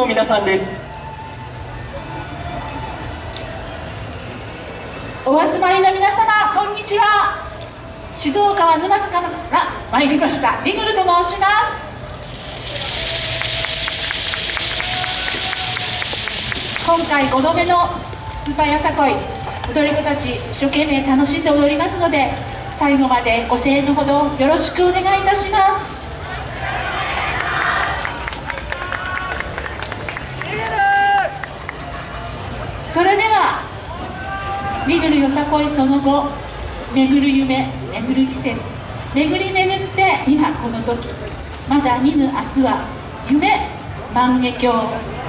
の皆さんです。お集まりの皆様こんにちは。静岡は沼津から参りましたリグルと申します。今回5度目のスーパーやさこい踊り子たち一生懸命楽しんで踊りますので最後までご声援のほどよろしくお願いいたします。それでは「巡るよさこいその後巡る夢巡る季節巡り巡って今この時。まだ見ぬ明日は夢万華鏡。